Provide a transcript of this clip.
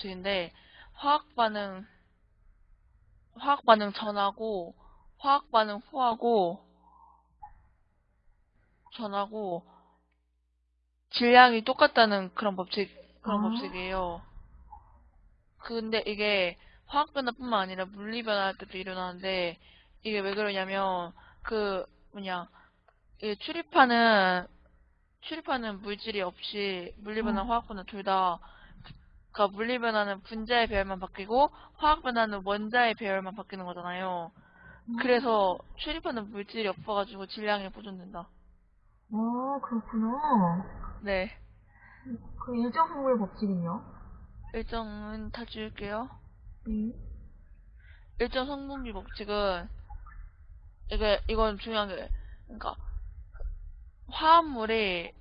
법칙인데 화학 반응 화학 반응 전하고 화학 반응 후하고 전하고 질량이 똑같다는 그런 법칙 그런 아. 법칙이에요. 근데 이게 화학 변화뿐만 아니라 물리 변화할 때도 일어나는데 이게 왜 그러냐면 그 뭐냐 이 출입하는 출입하는 물질이 없이 물리 변화, 음. 화학 변화 둘 다 그러니까 물리 변화는 분자의 배열만 바뀌고 화학 변화는 원자의 배열만 바뀌는 거잖아요. 그래서 출입하는 물질이 없어가지고 질량이 보존된다. 아, 그렇구나. 네. 그 일정 확률 법칙은요? 일정은 다 지울게요. 네. 일정 성분비 법칙은 이게 이건 중요한 게 그러니까 화합물이